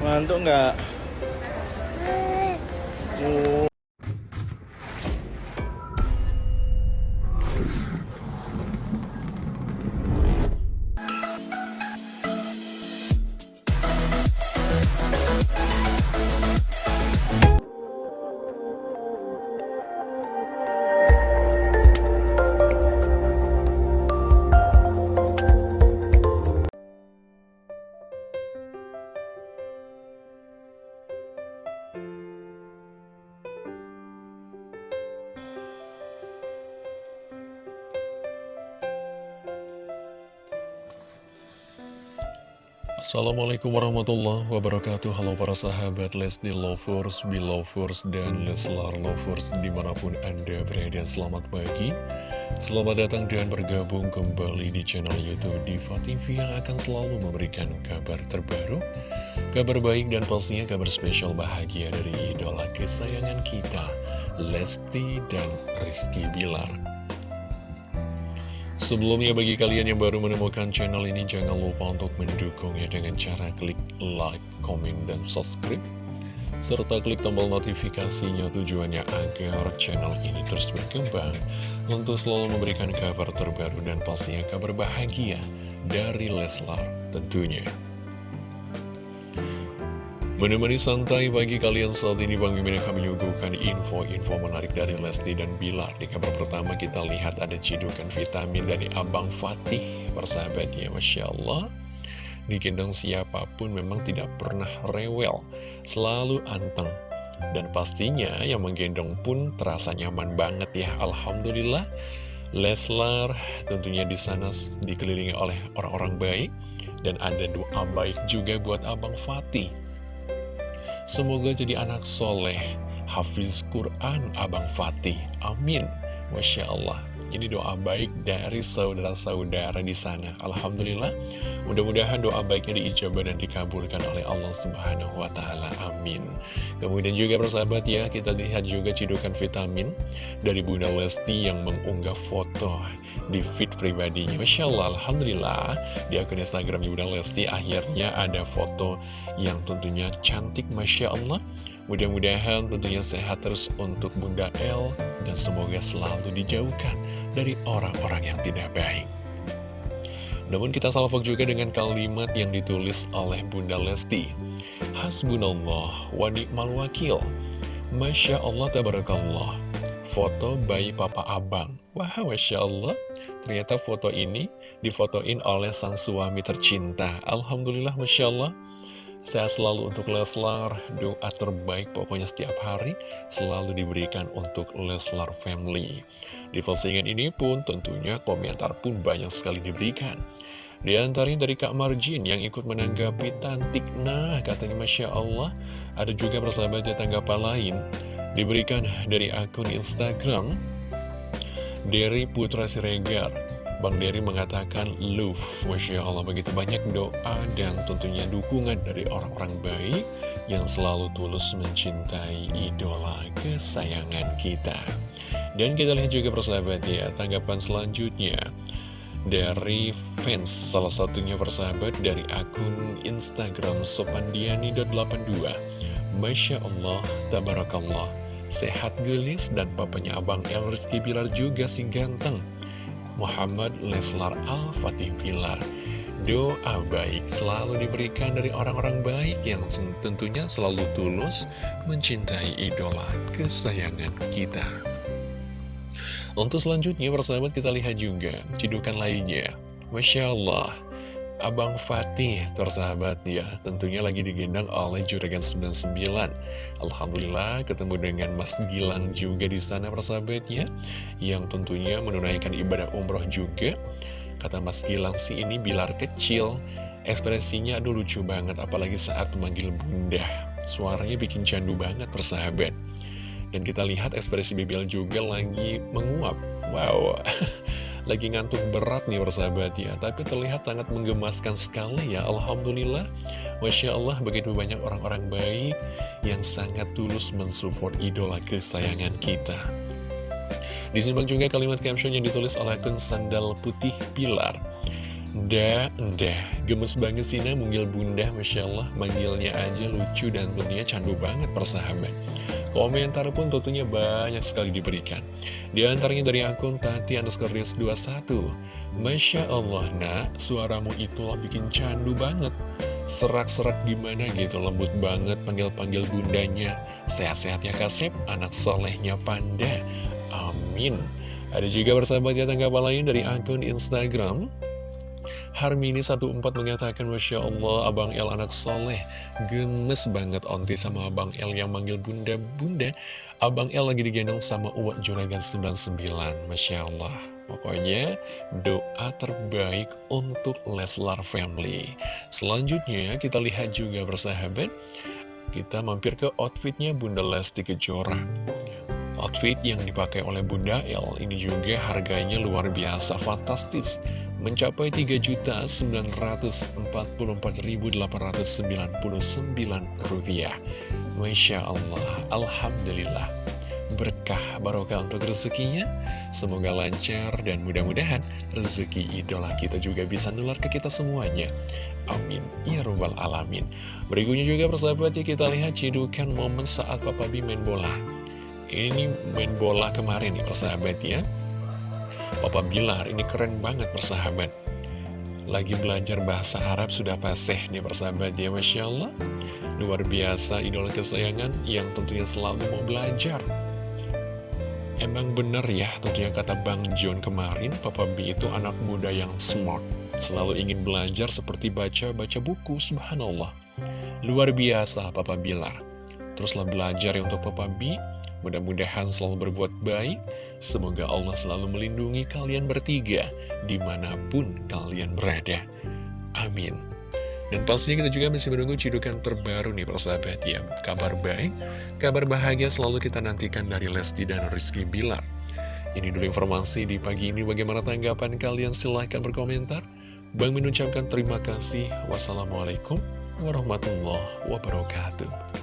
Ngantuk nggak? Oh. Assalamualaikum warahmatullahi wabarakatuh. Halo para sahabat Lesti Lovers, Belovers, dan Leslar Lovers Di mana pun Anda berada. Selamat pagi. Selamat datang dan bergabung kembali di channel Youtube Diva TV Yang akan selalu memberikan kabar terbaru Kabar baik dan pastinya kabar spesial bahagia dari idola kesayangan kita Lesti dan Rizky Bilar Sebelumnya bagi kalian yang baru menemukan channel ini jangan lupa untuk mendukungnya dengan cara klik like, komen, dan subscribe serta klik tombol notifikasinya tujuannya agar channel ini terus berkembang untuk selalu memberikan kabar terbaru dan pastinya kabar bahagia dari Leslar tentunya. Menemani santai bagi kalian saat ini Bang Mimin akan menyuguhkan info-info menarik dari Lesti dan Bilar. Di kabar pertama kita lihat ada cidukan vitamin dari Abang Fatih Persahabat ya Masya Allah. Digendong siapa pun memang tidak pernah rewel Selalu anteng. Dan pastinya yang menggendong pun terasa nyaman banget ya Alhamdulillah. Leslar tentunya di sana dikelilingi oleh orang-orang baik. Dan ada doa baik juga buat Abang Fatih Semoga jadi anak soleh, hafiz Quran, Abang Fatih. Amin. Masya Allah. Ini doa baik dari saudara-saudara di sana. Alhamdulillah. Mudah-mudahan doa baiknya diijabah dan dikabulkan oleh Allah Subhanahu wa Ta'ala. Amin. Kemudian juga persahabat ya, kita lihat juga cidukan vitamin dari Bunda Lesti yang mengunggah foto di feed pribadinya. Masya Allah, Alhamdulillah. Di akun Instagram Bunda Lesti akhirnya ada foto yang tentunya cantik. Masya Allah. Mudah-mudahan tentunya sehat terus untuk Bunda El dan semoga selalu dijauhkan dari orang-orang yang tidak baik. Namun kita salvok juga dengan kalimat yang ditulis oleh Bunda Lesti. Hasbunallah wa ni'mal wakil. Masya Allah tabarakallah. Foto bayi papa abang. Wah, Masya Allah. Ternyata foto ini difotoin oleh sang suami tercinta. Alhamdulillah, Masya Allah. Saya selalu untuk Leslar, doa terbaik pokoknya setiap hari selalu diberikan untuk Leslar Family. Di postingan ini pun tentunya komentar pun banyak sekali diberikan. Di antaranya dari Kak Marjin yang ikut menanggapi Tantik Nah katanya Masya Allah Ada juga persahabatnya tanggapan lain Diberikan dari akun Instagram Dari Putra Siregar Bang Dery mengatakan love Masya Allah begitu banyak doa dan tentunya dukungan dari orang-orang baik Yang selalu tulus mencintai idola kesayangan kita. Dan kita lihat juga persahabat ya Tanggapan selanjutnya dari fans salah satunya persahabat dari akun Instagram sopandiani.82 Masya Allah, Tabarakallah. Sehat gelis dan papanya Abang El Rizky Bilar juga si ganteng Muhammad Leslar Al-Fatih Pilar. Doa baik selalu diberikan dari orang-orang baik yang tentunya selalu tulus mencintai idola kesayangan kita. Untuk selanjutnya persahabat kita lihat juga cidukan lainnya. Masya Allah, Abang Fatih tersahabat ya Tentunya lagi digendang oleh Juragan 99 Alhamdulillah ketemu dengan Mas Gilang juga di sana persahabatnya. Yang tentunya menunaikan ibadah umroh juga. Kata Mas Gilang sih ini bilar kecil. Ekspresinya aduh lucu banget apalagi saat memanggil bunda. Suaranya bikin candu banget persahabat. Dan kita lihat ekspresi Bibil juga lagi menguap. Wow lagi ngantuk berat nih persahabat ya Tapi terlihat sangat menggemaskan sekali ya Alhamdulillah. Masya Allah begitu banyak orang-orang baik Yang sangat tulus mensupport idola kesayangan kita. Disimak juga kalimat caption yang ditulis oleh akun Sandal Putih Pilar. Dah, dah, gemes banget sih nah munggil bunda, Masya Allah, manggilnya aja lucu dan tentunya candu banget persahabat. Komentar pun tentunya banyak sekali diberikan. Di antaranya dari akun Tati underscore 21. Masya Allah, nak, suaramu itulah bikin candu banget. Serak-serak gimana gitu, lembut banget panggil-panggil bundanya. Sehat-sehat ya kasep, anak solehnya panda. Amin. Ada juga bersahabat ya tanggapan lain dari akun Instagram Harmini 14 mengatakan Masya Allah Abang El anak soleh Gemes banget onti sama Abang El yang manggil bunda-bunda. Abang El lagi digendong sama Uwak Juragan 99 Masya Allah. Pokoknya doa terbaik untuk Leslar Family. Selanjutnya kita lihat juga bersahabat Kita mampir ke outfitnya Bunda Lesti Kejora. Outfit yang dipakai oleh Bunda El ini juga harganya luar biasa fantastis mencapai Rp3.944.899 Masya Allah Alhamdulillah. Berkah barokah untuk rezekinya? Semoga lancar dan mudah-mudahan rezeki idola kita juga bisa nular ke kita semuanya. Amin. Ya robbal alamin. Berikutnya juga persahabat ya kita lihat cidukan momen saat Papa B main bola. Ini main bola kemarin nih persahabat ya Papa Bilar ini keren banget persahabat. Lagi belajar bahasa Arab sudah paseh nih persahabat ya Masya Allah. Luar biasa idola kesayangan yang tentunya selalu mau belajar. Emang bener ya tentunya kata Bang John kemarin Papa B itu anak muda yang smart. Selalu ingin belajar seperti baca-baca buku Subhanallah. Luar biasa Papa Bilar. Teruslah belajar ya untuk Papa B Mudah-mudahan selalu berbuat baik. Semoga Allah selalu melindungi kalian bertiga di mana pun kalian berada. Amin. Dan pastinya kita juga masih menunggu cidukan terbaru nih persahabat ya. Kabar baik, kabar bahagia selalu kita nantikan dari Lesti dan Rizky Bilar. Ini dulu informasi di pagi ini. Bagaimana tanggapan kalian? Silahkan berkomentar. Bang mengucapkan terima kasih. Wassalamualaikum warahmatullahi wabarakatuh.